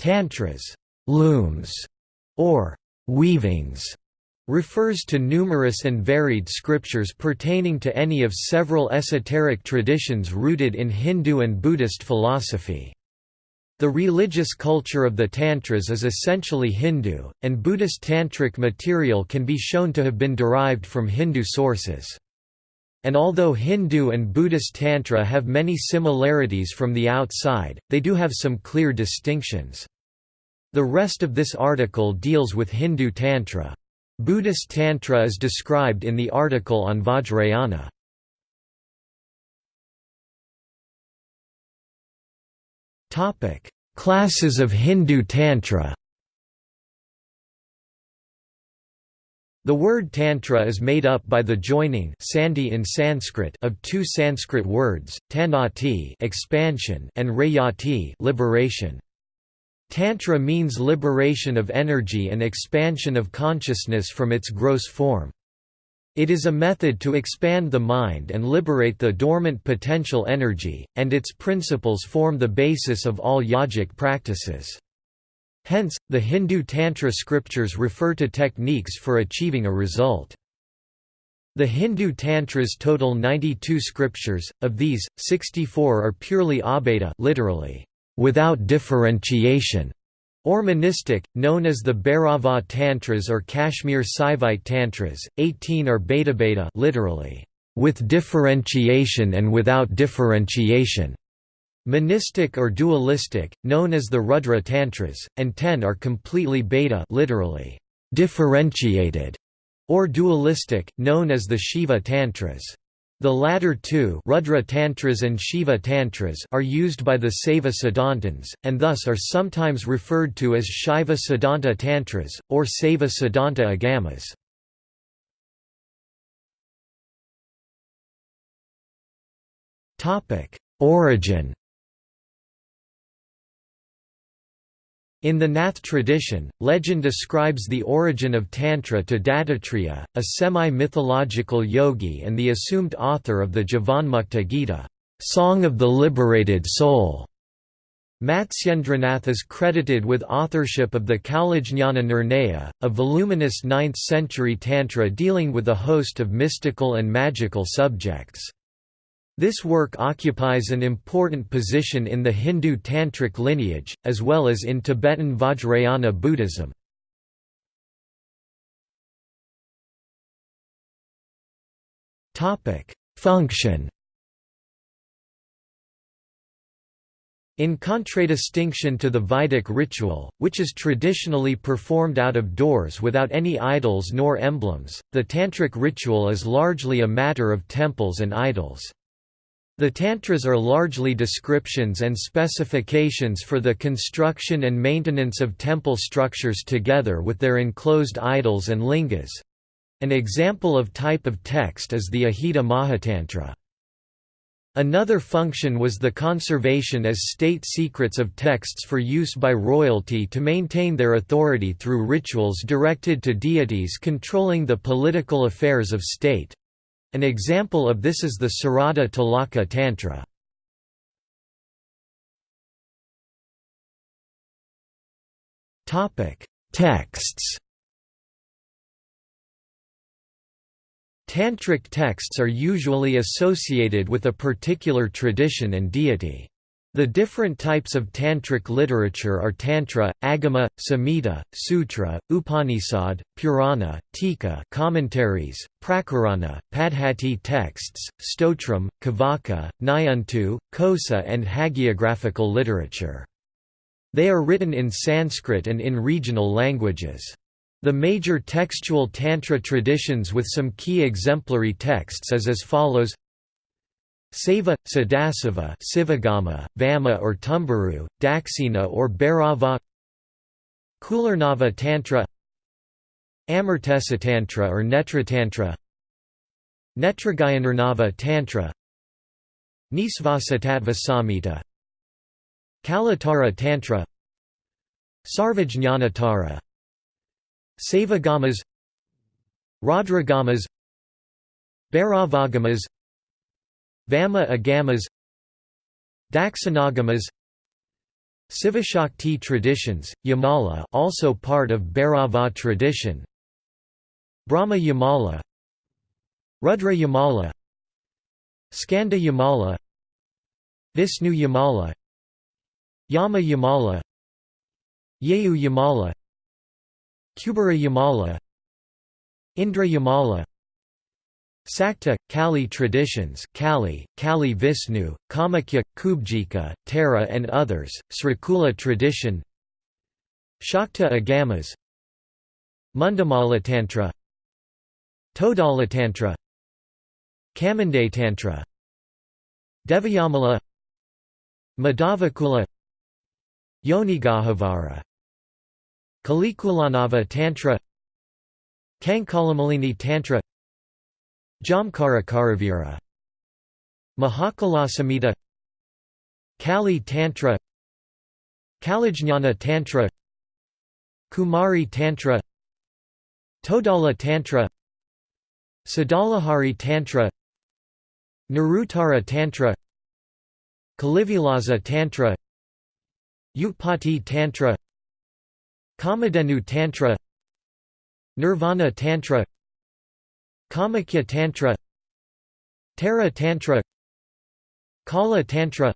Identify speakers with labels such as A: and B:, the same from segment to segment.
A: Tantras looms, or weavings, refers to numerous and varied scriptures pertaining to any of several esoteric traditions rooted in Hindu and Buddhist philosophy. The religious culture of the Tantras is essentially Hindu, and Buddhist tantric material can be shown to have been derived from Hindu sources. And although Hindu and Buddhist Tantra have many similarities from the outside, they do have some clear distinctions. The rest of this article deals with Hindu Tantra. Buddhist Tantra is described in the article on Vajrayana. Classes of Hindu Tantra. The word tantra is made up by the joining sandhi in Sanskrit of two Sanskrit words, tanati expansion and rayati liberation. Tantra means liberation of energy and expansion of consciousness from its gross form. It is a method to expand the mind and liberate the dormant potential energy, and its principles form the basis of all yogic practices. Hence, the Hindu Tantra scriptures refer to techniques for achieving a result. The Hindu Tantras total 92 scriptures, of these, 64 are purely abheda literally, without differentiation, or monistic, known as the Bhairava Tantras or Kashmir Saivite Tantras, 18 are Bheda literally, with differentiation and without differentiation, monistic or dualistic, known as the Rudra Tantras, and 10 are completely bheda literally, differentiated, or dualistic, known as the Shiva Tantras. The latter two Rudra Tantras and Shiva Tantras are used by the Saiva Siddhantins, and thus are sometimes referred to as Shiva Siddhanta Tantras, or Saiva Siddhanta Agamas. Origin In the Nath tradition, legend ascribes the origin of Tantra to Dattatreya, a semi-mythological yogi and the assumed author of the Jivanmukta Gita, Song of the Liberated Soul. Matsyendranath is credited with authorship of the Kalajnana Nirnaya, a voluminous 9th-century tantra dealing with a host of mystical and magical subjects. This work occupies an important position in the Hindu Tantric lineage, as well as in Tibetan Vajrayana Buddhism. Function In contradistinction to the Vedic ritual, which is traditionally performed out of doors without any idols nor emblems, the Tantric ritual is largely a matter of temples and idols. The Tantras are largely descriptions and specifications for the construction and maintenance of temple structures together with their enclosed idols and lingas. An example of type of text is the Ahita Mahatantra. Another function was the conservation as state secrets of texts for use by royalty to maintain their authority through rituals directed to deities controlling the political affairs of state. An example of this is the Sarada Talaka Tantra. Texts Tantric texts are usually associated with a particular tradition and deity. The different types of tantric literature are tantra, agama, samhita, sutra, upanishad, purana, tika commentaries, prakarana, padhati texts, stotram, kavaka, nyantu, kosa and hagiographical literature. They are written in Sanskrit and in regional languages. The major textual tantra traditions with some key exemplary texts is as follows Saiva, Sadasiva Sivagama, Vama or Tumbaru, Daksina or Bhairava Kularnava Tantra Amartesa Tantra or Netragayanarnava Tantra Nisvasatattva Samhita Kalattara Tantra Sarvajñanatara Saivagamas Raudragamas Bhairavagamas Vama Agamas Dakshinagamas Sivashakti traditions, Yamala also part of Bhairava tradition Brahma Yamala Rudra Yamala Skanda Yamala Vishnu Yamala Yama Yamala Yehu Yamala Kubera Yamala Indra Yamala Sakta, Kali traditions Kali, Kali Vishnu, Kamakya, Kubjika, Tara and others, Srikula tradition Shakta Agamas Mundamala Tantra Todala Tantra Kamande Tantra Devayamala Madhavakula Yonigahavara Kalikulanava Tantra Kankalamalini Tantra Jamkara Karavira. Mahakalasamhita Kali Tantra. Kalajnana Tantra. Kumari Tantra. Todala Tantra. Sadalahari Tantra. Naruttara Tantra. Kalivilasa Tantra. Utpati Tantra. Kamadhenu Tantra. Nirvana Tantra Kamakya Tantra Tara Tantra Kala Tantra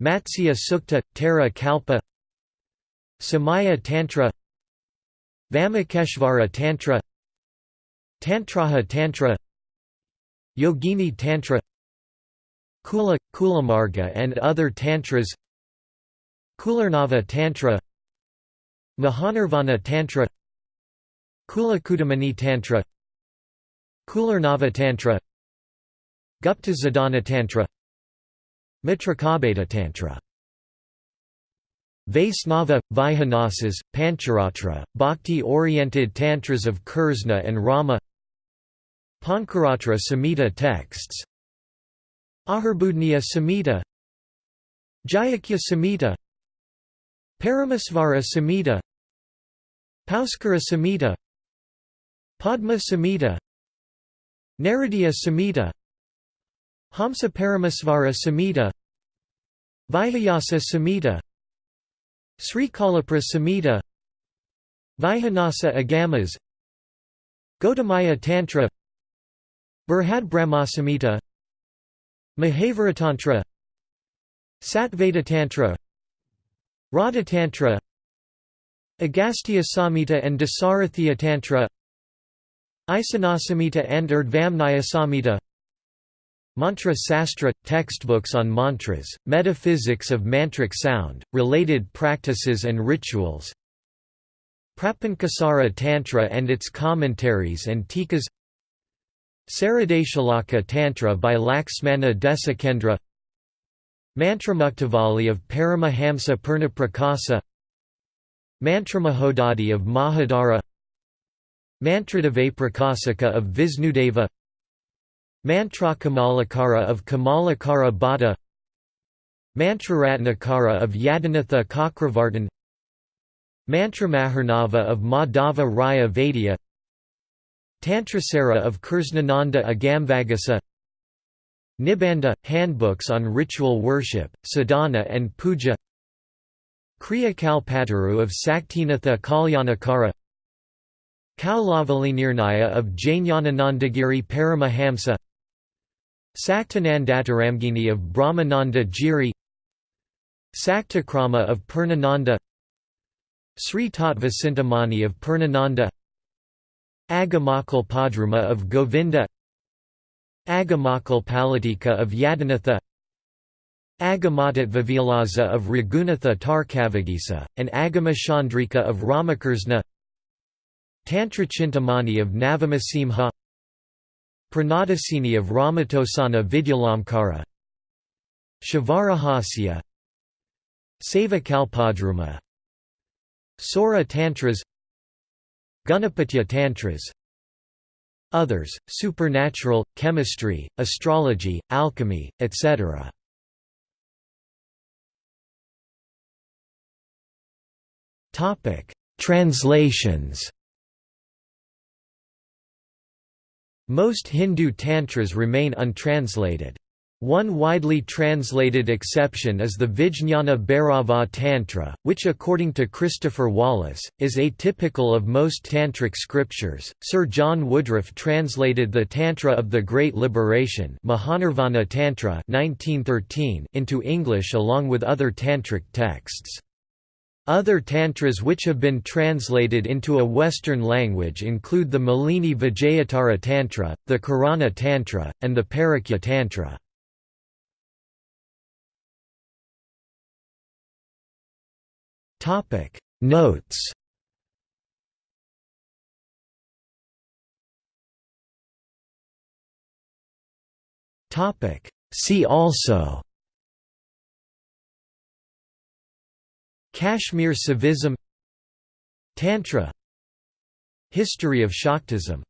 A: Matsya Sukta – Tara Kalpa Samaya Tantra Vamakeshvara Tantra Tantraha Tantra Yogini Tantra Kula – Kulamarga and other tantras Kularnava Tantra Mahanirvana Tantra Kula Kulakudamani Tantra Kularnava Tantra Gupta Sadhana Tantra Mitrakabeta Tantra Vaisnava, Vaihanasas, Pancharatra, bhakti-oriented tantras of Krishna and Rama Pankaratra Samhita texts Ahirbudhniya Samhita Jayakya Samhita Paramasvara Samhita Pauskara Samhita Padma Samhita Naradiya Samhita Hamsa Paramasvara Samhita Vihayasa Samhita Sri Kalapra Samhita Vaihanasa Agamas Gautamaya Tantra Burhad Brahmasamhita Mahaviratantra Satveda Tantra Radha Tantra Agastya Samhita and Dasarathya Tantra Isanasamhita and Urdhvamnaya Samhita Mantra Sastra – textbooks on mantras, metaphysics of mantric sound, related practices and rituals. Prapankasara Tantra and its commentaries and tikas. Saradeshalaka Tantra by Laxmana Desikendra Mantramuktavali of Paramahamsa Purnaprakasa Mantramahodadi of Mahadara Mantradevaprakasaka of Visnudeva Mantra Kamalakara of Kamalakara Bhatta Mantraratnakara of Yadinatha Kakravartan Mantramaharnava of Madhava Raya Vaidya Tantrasara of Krishnananda Agamvagasa Nibandha – Handbooks on ritual worship, sadhana and puja Kriya Kalpataru of Saktinatha Kalyanakara Kaulavalinirnaya of Jnananandagiri Paramahamsa Saktanandataramgini of Brahmananda Giri Saktakrama of Purnananda Sri Tattvasintamani of Purnananda Agamakal Padruma of Govinda Agamakal Palatika of Yadinatha Agamatat Vilaza of Raghunatha Tarkavagisa, and Agama Chandrika of Ramakrishna Tantra Chintamani of Navamasimha Pranadasini of Ramatosana Vidyalamkara Shivarahasya Seva Kalpadruma Sora Tantras Gunapatya Tantras Others, supernatural, chemistry, astrology, alchemy, etc. Translations Most Hindu tantras remain untranslated. One widely translated exception is the Vijñana Bhairava Tantra, which according to Christopher Wallis, is atypical of most tantric scriptures. Sir John Woodroffe translated the Tantra of the Great Liberation Mahanirvana Tantra 1913 into English along with other tantric texts. Other tantras which have been translated into a Western language include the Malini Vijayatara Tantra, the Karana Tantra, and the Parakya Tantra. Notes See also Kashmir Saivism Tantra History of Shaktism